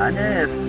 안 녕.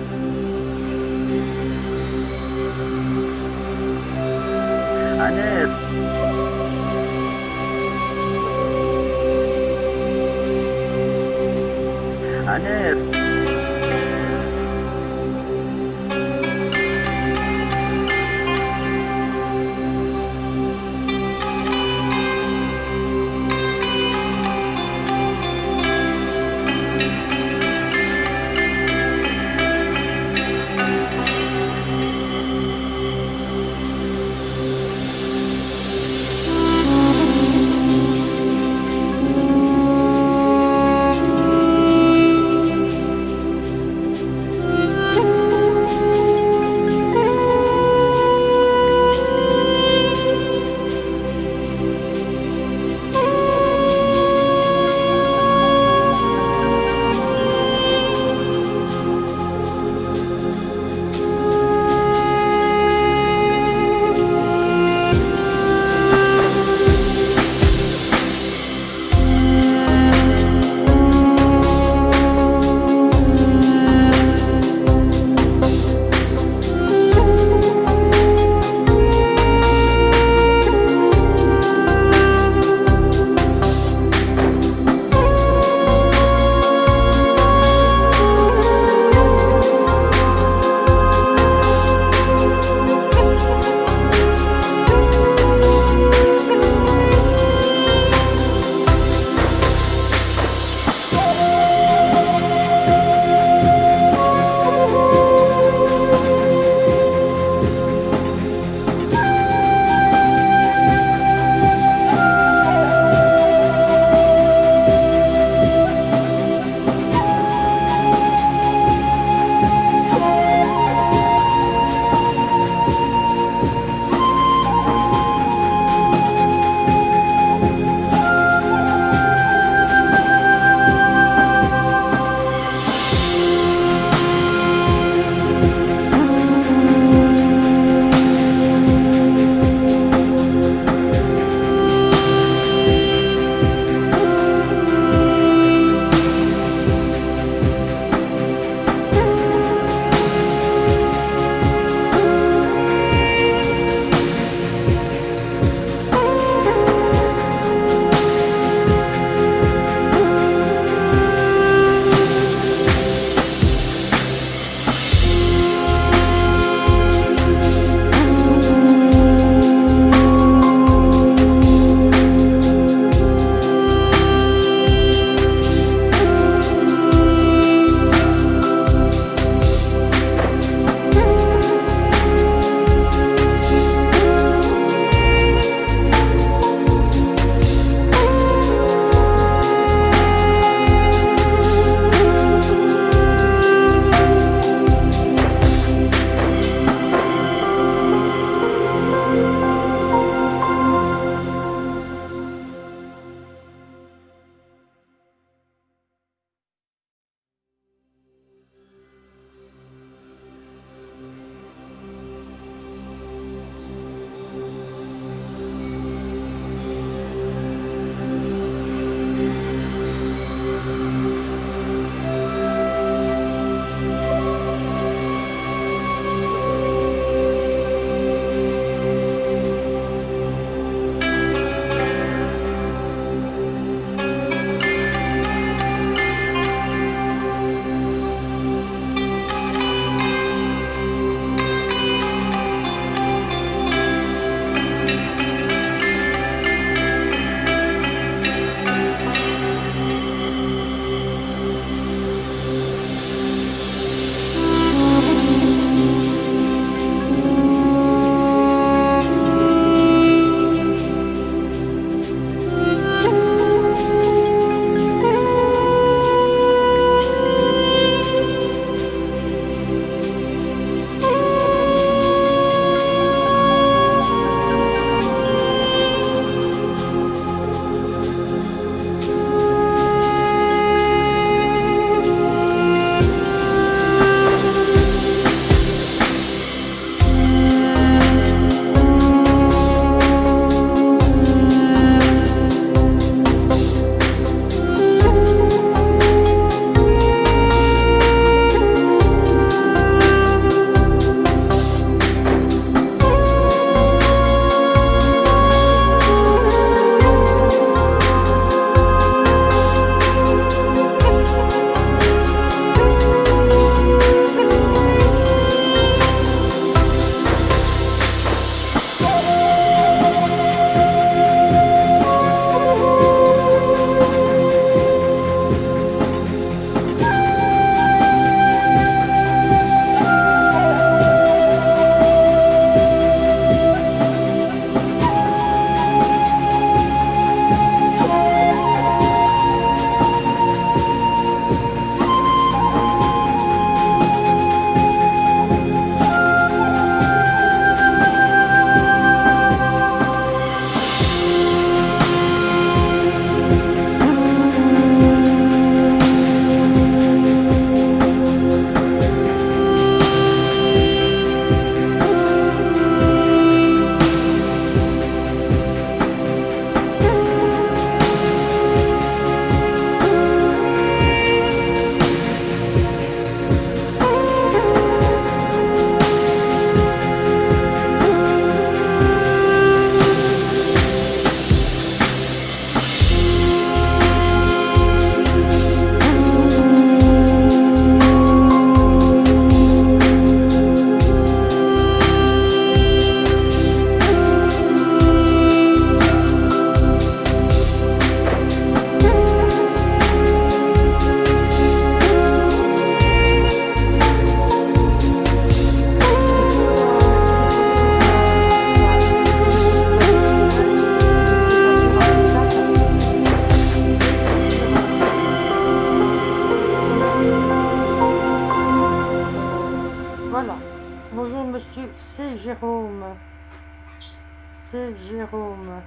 C'est Jérôme.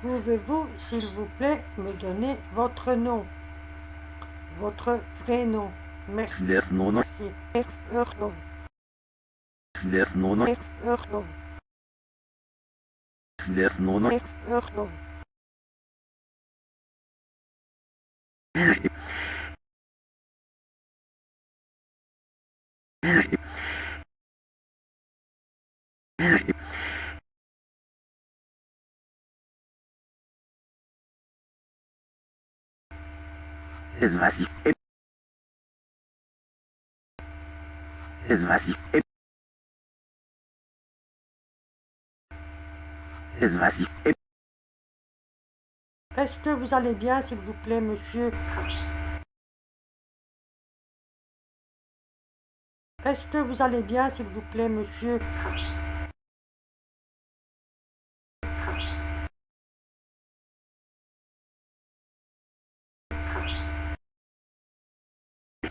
Pouvez-vous, s'il vous plaît, me donner votre nom? Votre vrai nom. Merci. Est-ce que vous allez bien, s'il vous plaît, monsieur? Est-ce que vous allez bien, s'il vous plaît, monsieur?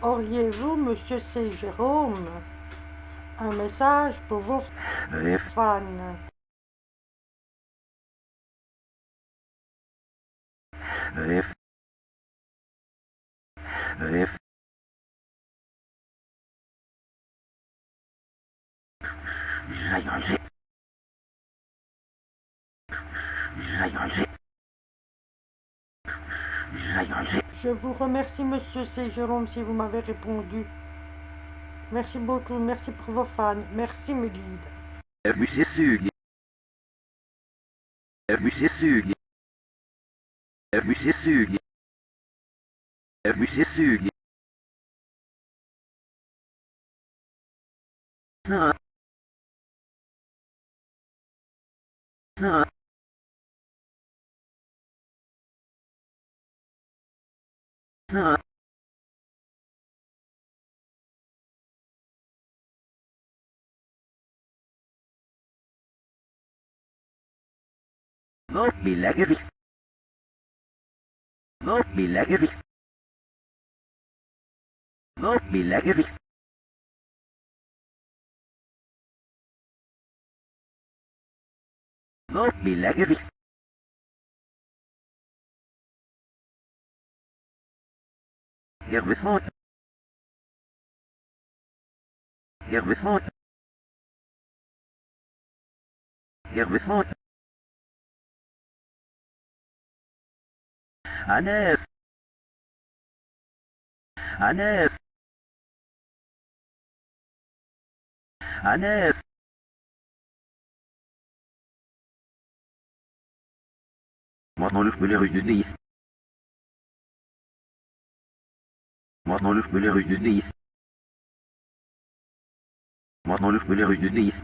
Auriez-vous, monsieur C. Jérôme, un message pour vos fans? Je vous remercie, monsieur C. Jérôme, si vous m'avez répondu. Merci beaucoup, merci pour vos fans, merci mes guides. Ah. No milagres. No milagres. No milagres. No milagres. Herbesmont. Herbesmont. Herbesmont. Annès. Annès. Annès. Maintenant le feu les rues du Maintenant, le fbelé rue de Nice. Maintenant, le fbelé rue de Nice.